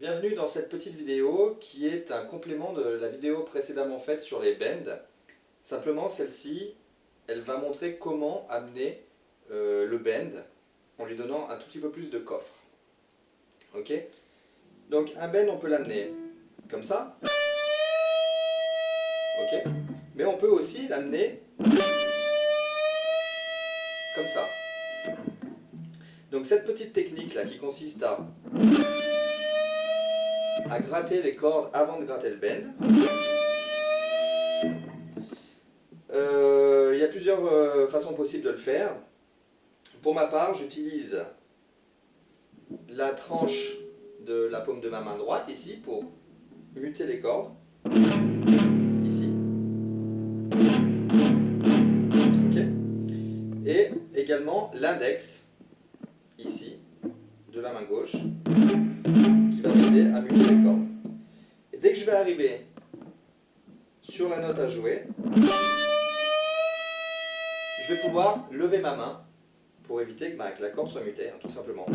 Bienvenue dans cette petite vidéo qui est un complément de la vidéo précédemment faite sur les bends. Simplement celle-ci, elle va montrer comment amener euh, le bend en lui donnant un tout petit peu plus de coffre. Ok? Donc un bend on peut l'amener comme ça. Ok? Mais on peut aussi l'amener comme ça. Donc cette petite technique là qui consiste à, à gratter les cordes avant de gratter le bend, euh, il y a plusieurs euh, façons possibles de le faire. Pour ma part, j'utilise la tranche de la paume de ma main droite ici pour muter les cordes. Ici. Et également l'index ici de la main gauche qui va m'aider à muter les cordes. Et dès que je vais arriver sur la note à jouer, je vais pouvoir lever ma main pour éviter que, la corde soit mutée, hein, tout simplement.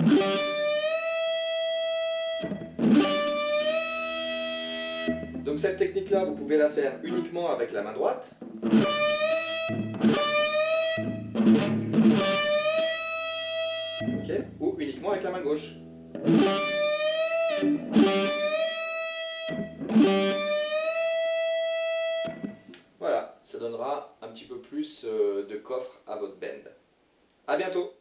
Donc cette technique-là, vous pouvez la faire uniquement avec la main droite. Ou uniquement avec la main gauche. Voilà, ça donnera un petit peu plus euh, de coffre à votre bend. A bientôt